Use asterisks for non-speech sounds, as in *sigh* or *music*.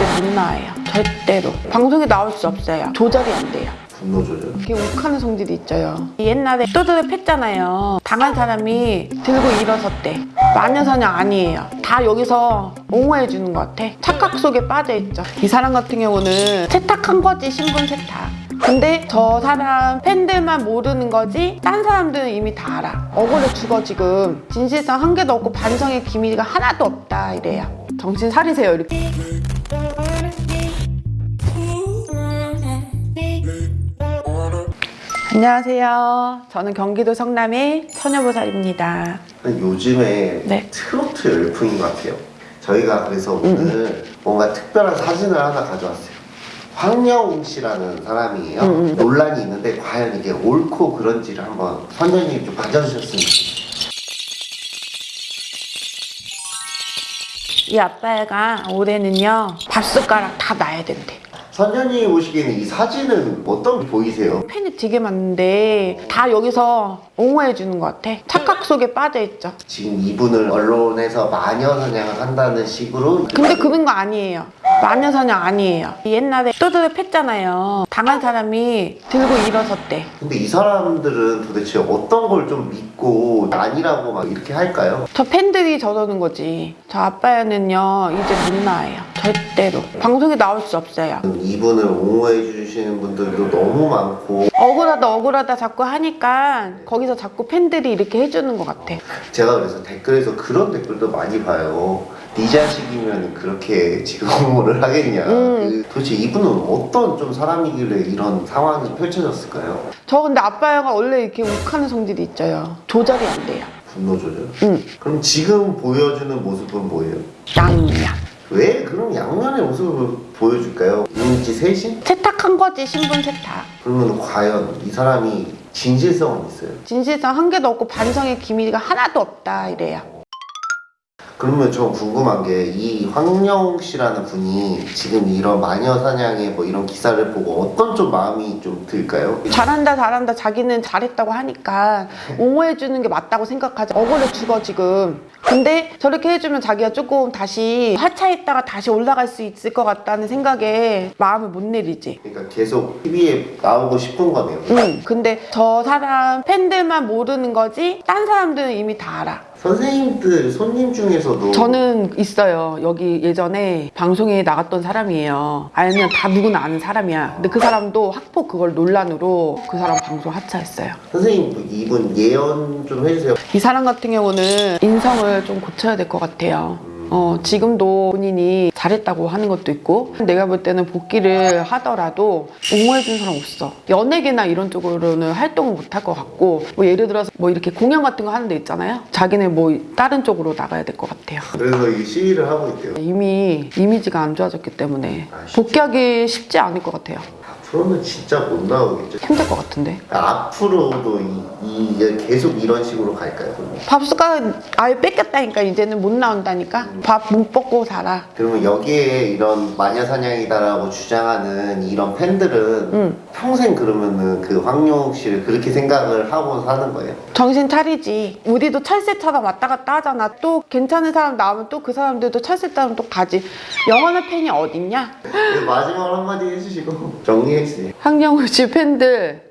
이제 못 나와요. 절대로. 방송에 나올 수 없어요. 조절이 안 돼요. 분노 조절. 이렇게 욱하는 성질이 있죠. 옛날에 또드를 팼잖아요. 당한 사람이 들고 일어섰대. 마녀사냥 아니에요. 다 여기서 옹호해 주는 것 같아. 착각 속에 빠져 있죠. 이 사람 같은 경우는 세탁한 거지 신분 세탁. 근데 저 사람 팬들만 모르는 거지 딴 사람들은 이미 다 알아. 억울해 죽어 지금. 진실성 한 개도 없고 반성의 기미가 하나도 없다 이래요. 정신 차리세요 이렇게. 안녕하세요. 저는 경기도 성남의 처녀보살입니다. 요즘에 네. 트로트 열풍인 것 같아요. 저희가 그래서 오늘 뭔가 특별한 사진을 하나 가져왔어요. 황영웅 씨라는 사람이에요. 논란이 있는데 과연 이게 옳고 그런지를 한번 선생님이 좀 봐주셨으면 좋겠어요. 이 아빠가 올해는요 밥숟가락 다 놔야 된대. 선생님 보시기에는 이 사진은 어떤 게 보이세요? 팬이 되게 많은데 다 여기서 옹호해 주는 것 같아. 착각 속에 빠져 있죠. 지금 이분을 언론에서 마녀 사냥을 한다는 식으로 근데 그런 거 아니에요. 마녀 사냥 아니에요. 옛날에 또드를 팼잖아요. 당한 사람이 들고 일어섰대. 근데 이 사람들은 도대체 어떤 걸 좀 믿고 아니라고 막 이렇게 할까요? 저 팬들이 저러는 거지. 저 아빠는요 이제 못 나와요. 절대로. 방송에 나올 수 없어요. 이분을 옹호해 주시는 분들도 너무 많고 억울하다 억울하다 자꾸 하니까 거기서 자꾸 팬들이 이렇게 해주는 것 같아. 제가 그래서 댓글에서 그런 댓글도 많이 봐요. 네 자식이면 그렇게 지금 *laughs* 옹호를 하겠냐. 음. 그 도대체 이분은 어떤 좀 사람이길래 이런 상황이 펼쳐졌을까요? 저 근데 아빠가 원래 이렇게 욱하는 성질이 있죠. 조절이 안 돼요. 분노 조절. 응. 그럼 지금 보여주는 모습은 뭐예요? 양양. 왜 그런 양면의 모습을 보여줄까요? 이미지 쇄신? 세탁한 거지 신분 세탁. 그러면 과연 이 사람이 진실성은 있어요? 진실성 한 개도 없고 반성의 기미가 하나도 없다 이래요. 그러면 좀 궁금한 게 이 황영웅 씨라는 분이 지금 이런 마녀 사냥의 뭐 이런 기사를 보고 어떤 좀 마음이 좀 들까요? 잘한다 잘한다 자기는 잘했다고 하니까 옹호해 주는 게 맞다고 생각하지 억울해 죽어 지금 근데 저렇게 해주면 자기가 조금 다시 하차했다가 다시 올라갈 수 있을 것 같다는 생각에 마음을 못 내리지 그러니까 계속 TV에 나오고 싶은 거네요. 응 근데 저 사람 팬들만 모르는 거지 딴 사람들은 이미 다 알아 선생님들 손님 중에서도 저는 있어요. 여기 예전에 방송에 나갔던 사람이에요. 알면 다 누구나 아는 사람이야. 근데 그 사람도 학폭 그걸 논란으로 그 사람 방송 하차했어요. 선생님 이분 예언 좀 해주세요. 이 사람 같은 경우는 인성을 좀 고쳐야 될 것 같아요. 어, 지금도 본인이 잘했다고 하는 것도 있고 내가 볼 때는 복귀를 하더라도 옹호해준 사람 없어 연예계나 이런 쪽으로는 활동을 못 할 것 같고 뭐 예를 들어서 뭐 이렇게 공연 같은 거 하는 데 있잖아요 자기네 뭐 다른 쪽으로 나가야 될 것 같아요 그래서 이 시위를 하고 있대요. 이미 이미지가 안 좋아졌기 때문에 복귀하기 쉽지 않을 것 같아요. 앞으로는 진짜 못 나오겠죠. 힘들 것 같은데. 앞으로도 이, 이 계속 이런 식으로 갈까요? 그러면? 밥 숟가락 아예 뺏겼다니까 이제는 못 나온다니까. 밥못 먹고 살아. 그러면 여기에 이런 마녀 사냥이다라고 주장하는 이런 팬들은 응. 평생 그러면은 그 황용욱 씨를 그렇게 생각을 하고 사는 거예요? 정신 차리지. 우리도 철새처럼 왔다 갔다 하잖아. 또 괜찮은 사람 나오면 또 그 사람들도 철새처럼 또 가지. 영원한 팬이 어딨냐? 네, 마지막으로 한마디 해주시고 정리해 주세요. 황영우 씨 팬들